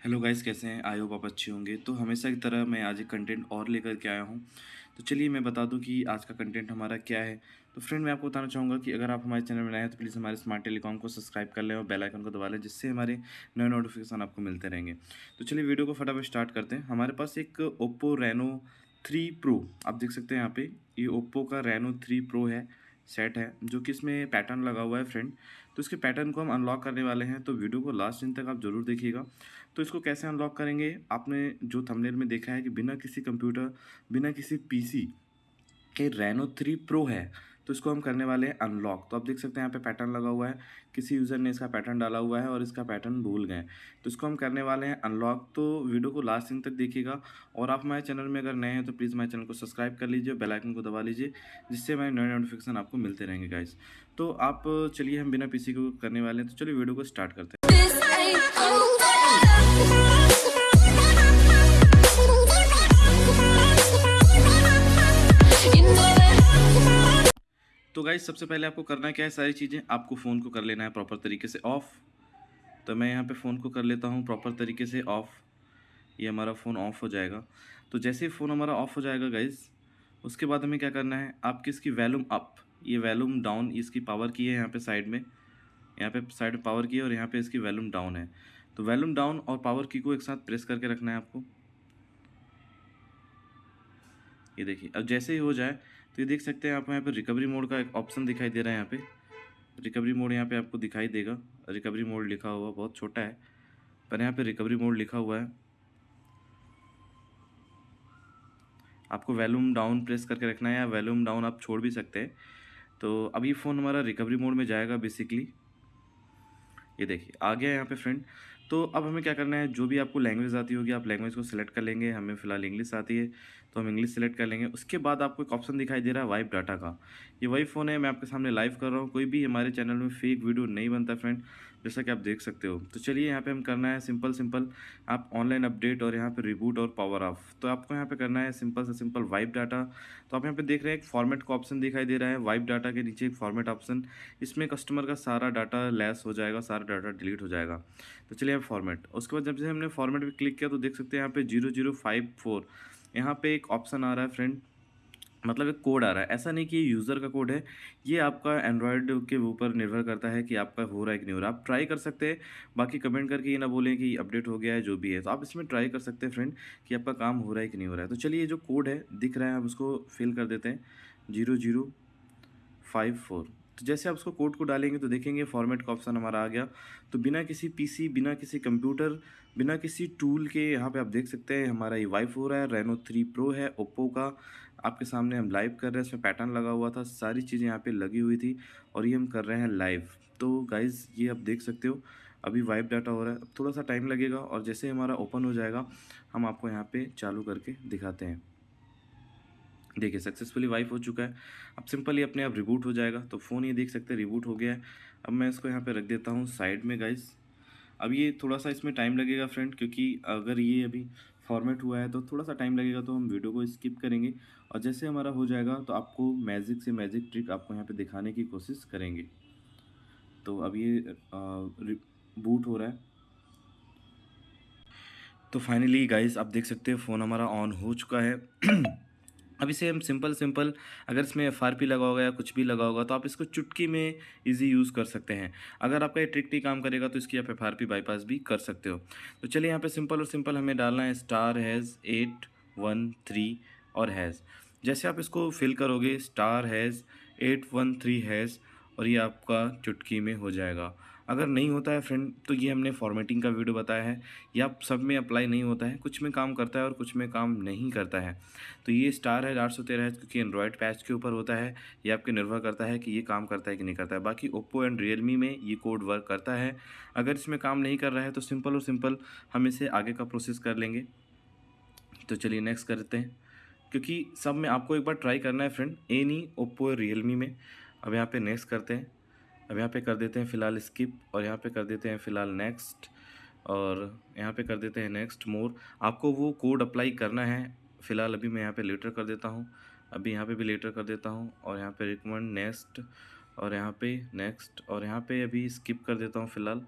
Hello guys, कैसे हैं? I hope आप अच्छे होंगे। तो हमेशा की तरह मैं आज एक कंटेंट और लेकर के आया हूँ। तो चलिए मैं बता दूँ कि आज का कंटेंट हमारा क्या है। तो फ्रेंड, मैं आपको बताना चाहूँगा कि अगर आप हमारे चैनल में नए हैं तो प्लीज़ हमारे स्मार्ट टेलीकॉम को सब्सक्राइब कर लें और बेल आइकन को दबा लें, जिससे हमारे नए नोटिफिकेशन आपको मिलते रहेंगे। तो चलिए वीडियो को फटाफट स्टार्ट करते हैं। हमारे पास एक ओप्पो रेनो थ्री प्रो, आप देख सकते हैं यहाँ पे। ये ओप्पो का रेनो थ्री प्रो है। सेट है, जो कि इसमें पैटर्न लगा हुआ है फ्रेंड तो इसके पैटर्न को हम अनलॉक करने वाले हैं तो वीडियो को लास्ट दिन तक आप ज़रूर देखिएगा. तो इसको कैसे अनलॉक करेंगे? आपने जो थंबनेल में देखा है कि बिना किसी कंप्यूटर बिना किसी पीसी के रेनो थ्री प्रो है. तो इसको हम करने वाले हैं अनलॉक तो आप देख सकते हैं यहाँ पे पैटर्न लगा हुआ है। किसी यूज़र ने इसका पैटर्न डाला हुआ है और इसका पैटर्न भूल गए तो इसको हम करने वाले हैं अनलॉक तो वीडियो को लास्ट दिन तक देखिएगा। और आप हमारे चैनल में अगर नए हैं तो प्लीज़ हमारे चैनल को सब्सक्राइब कर लीजिए बेल आइकन को दबा लीजिए, जिससे हमारे नए नोटिफिकेशन आपको मिलते रहेंगे गाइज़ तो आप, चलिए हम बिना पीसी को करने वाले हैं। तो चलिए वीडियो को स्टार्ट करते हैं। तो गाइज़ सबसे पहले आपको करना क्या है, सारी चीज़ें आपको फ़ोन को कर लेना है प्रॉपर तरीके से ऑफ़ तो मैं यहाँ पे फ़ोन को कर लेता हूँ प्रॉपर तरीके से ऑफ़ ये हमारा फ़ोन ऑफ़ हो जाएगा. तो जैसे ही फ़ोन हमारा ऑफ़ हो जाएगा गाइज़ उसके बाद हमें क्या करना है आपकी इसकी वैल्यूम अप ये वैल्यूम डाउन इसकी पावर की है यहाँ पे साइड में. यहाँ पे साइड में पावर की है और यहाँ पे इसकी वैल्यूम डाउन है. तो वैल्यूम डाउन और पावर की को एक साथ प्रेस करके रखना है आपको. ये देखिए, अब जैसे ही हो जाए तो ये देख सकते हैं आप यहाँ पे रिकवरी मोड का एक ऑप्शन दिखाई दे रहा है यहाँ पे। रिकवरी मोड यहाँ पे आपको दिखाई देगा। रिकवरी मोड लिखा हुआ बहुत छोटा है, पर यहाँ पे रिकवरी मोड लिखा हुआ है। आपको वैल्यूम डाउन प्रेस करके रखना है या वैल्यूम डाउन आप छोड़ भी सकते हैं। तो अब ये फ़ोन हमारा रिकवरी मोड में जाएगा बेसिकली ये देखिए, आ गया यहाँ पे फ्रेंड तो अब हमें क्या करना है? जो भी आपको लैंग्वेज आती होगी, आप लैंग्वेज को सिलेक्ट कर लेंगे। हमें फ़िलहाल इंग्लिश आती है तो हम इंग्लिश सेलेक्ट कर लेंगे। उसके बाद आपको एक ऑप्शन दिखाई दे रहा है वाइप डाटा का। ये वही फ़ोन है, मैं आपके सामने लाइव कर रहा हूँ। कोई भी हमारे चैनल में फेक वीडियो नहीं बनता फ्रेंड जैसा कि आप देख सकते हो। तो चलिए यहाँ पे हम करना है सिंपल सिंपल आप ऑनलाइन अपडेट और यहाँ पे रिबूट और पावर ऑफ़ तो आपको यहाँ पे करना है सिंपल से सिंपल वाइप डाटा तो आप यहाँ पे देख रहे हैं, एक फॉर्मेट का ऑप्शन दिखाई दे रहा है। वाइप डाटा के नीचे एक फॉर्मेट ऑप्शन इसमें कस्टमर का सारा डाटा लेस हो जाएगा, सारा डाटा डिलीट हो जाएगा। तो चलिए अब फॉर्मेट उसके बाद जब से हमने फॉर्मेट पर क्लिक किया तो देख सकते हैं यहाँ पे ज़ीरो ज़ीरो फाइव फोर यहाँ पे एक ऑप्शन आ रहा है फ्रेंड मतलब एक कोड आ रहा है. ऐसा नहीं कि ये यूज़र का कोड है. ये आपका एंड्रॉयड के ऊपर निर्भर करता है कि आपका हो रहा है कि नहीं हो रहा. आप ट्राई कर सकते हैं. बाकी कमेंट करके ये ना बोलें कि अपडेट हो गया है, जो भी है. तो आप इसमें ट्राई कर सकते हैं फ्रेंड कि आपका काम हो रहा है कि नहीं हो रहा है. तो चलिए जो कोड है दिख रहा है, हम उसको फिल कर देते हैं. ज़ीरो ज़ीरो फाइव फोर तो जैसे आप उसको कोड को डालेंगे तो देखेंगे फॉर्मेट का ऑप्शन हमारा आ गया। तो बिना किसी पीसी बिना किसी कंप्यूटर बिना किसी टूल के यहाँ पे आप देख सकते हैं हमारा ये वाइफ हो रहा है रेनो थ्री प्रो है ओप्पो का। आपके सामने हम लाइव कर रहे हैं, इसमें पैटर्न लगा हुआ था, सारी चीज़ें यहाँ पे लगी हुई थी और ये हम कर रहे हैं लाइव तो गाइज़ ये आप देख सकते हो, अभी वाइप डाटा हो रहा है। थोड़ा सा टाइम लगेगा और जैसे हमारा ओपन हो जाएगा, हम आपको यहाँ पे चालू करके दिखाते हैं। देखिए सक्सेसफुली वाइफ हो चुका है। अब सिंपली अपने आप रिबूट हो जाएगा तो फ़ोन ये देख सकते हैं रिबूट हो गया है। अब मैं इसको यहाँ पे रख देता हूँ साइड में गाइस अब ये थोड़ा सा इसमें टाइम लगेगा फ्रेंड क्योंकि अगर ये अभी फॉर्मेट हुआ है तो थोड़ा सा टाइम लगेगा तो हम वीडियो को स्किप करेंगे। और जैसे हमारा हो जाएगा तो आपको मैजिक से मैजिक ट्रिक आपको यहाँ पर दिखाने की कोशिश करेंगे। तो अब ये बूट हो रहा है। तो फाइनली गाइस आप देख सकते हैं फ़ोन हमारा ऑन हो चुका है। अब इसे हम सिंपल सिंपल अगर इसमें एफ़ आर पी लगा होगा या कुछ भी लगा होगा तो आप इसको चुटकी में इजी यूज़ कर सकते हैं। अगर आपका ये ट्रिक नहीं काम करेगा तो इसकी आप एफ़ आर पी बाईपास भी कर सकते हो। तो चलिए यहाँ पे सिंपल और सिंपल हमें डालना है star hash eight one three और हैज़ जैसे आप इसको फिल करोगे star hash eight one three hash और ये आपका चुटकी में हो जाएगा। अगर नहीं होता है फ्रेंड तो ये हमने फॉर्मेटिंग का वीडियो बताया है। या सब में अप्लाई नहीं होता है, कुछ में काम करता है और कुछ में काम नहीं करता है। तो ये स्टार है आठ सौ तेरह क्योंकि एंड्रॉयड पैच के ऊपर होता है। ये आपके निर्भर करता है कि ये काम करता है कि नहीं करता है। बाकी ओप्पो एंड रियलमी में ये कोड वर्क करता है। अगर इसमें काम नहीं कर रहा है तो सिंपल और सिंपल हम इसे आगे का प्रोसेस कर लेंगे। तो चलिए नेक्स्ट करते हैं। क्योंकि सब में आपको एक बार ट्राई करना है फ्रेंड एनी ओप्पो रियलमी में। अब यहाँ पे नेक्स्ट करते हैं। अब यहाँ पे कर देते हैं फ़िलहाल स्किप और यहाँ पे कर देते हैं फ़िलहाल नेक्स्ट और यहाँ पे कर देते हैं नेक्स्ट मोर आपको वो कोड अप्लाई करना है। फ़िलहाल अभी मैं यहाँ पे लेटर कर देता हूँ। अभी यहाँ पे भी लेटर कर देता हूँ और यहाँ पे रिकमेंड नेक्स्ट और यहाँ पे नेक्स्ट और यहाँ पे अभी स्किप कर देता हूँ फ़िलहाल।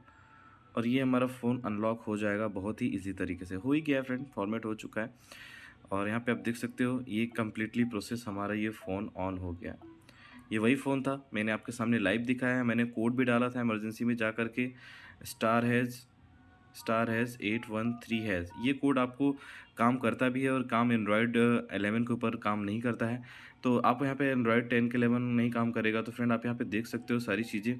और ये हमारा फ़ोन अनलॉक हो जाएगा बहुत ही ईजी तरीके से। हो ही गया फ्रेंड फॉर्मेट हो चुका है। और यहाँ पे आप देख सकते हो, ये कम्प्लीटली प्रोसेस हमारा ये फ़ोन ऑन हो गया। ये वही फ़ोन था। मैंने आपके सामने लाइव दिखाया है, मैंने कोड भी डाला था इमरजेंसी में जा कर के, star hash star hash eight one three hash. ये कोड आपको काम करता भी है और काम एंड्रॉयड एलेवन के ऊपर काम नहीं करता है। तो आप यहाँ पे एंड्रॉयड टेन के एलेवन नहीं काम करेगा तो फ्रेंड आप यहाँ पे देख सकते हो सारी चीज़ें।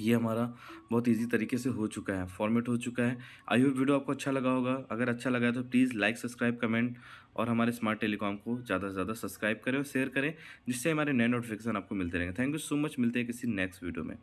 ये हमारा बहुत इजी तरीके से हो चुका है फॉर्मेट हो चुका है। आई होप वीडियो आपको अच्छा लगा होगा। अगर अच्छा लगा है तो प्लीज़ लाइक सब्सक्राइब कमेंट और हमारे स्मार्ट टेलीकॉम को ज़्यादा से ज़्यादा सब्सक्राइब करें और शेयर करें, जिससे हमारे नए नोटिफिकेशन आपको मिलते रहेंगे। थैंक यू सो मच मिलते हैं किसी नेक्स्ट वीडियो में।